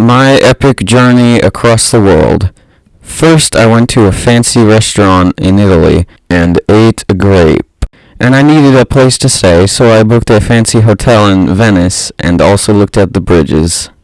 My epic journey across the world. First, I went to a fancy restaurant in Italy and ate a grape. And I needed a place to stay, so I booked a fancy hotel in Venice and also looked at the bridges.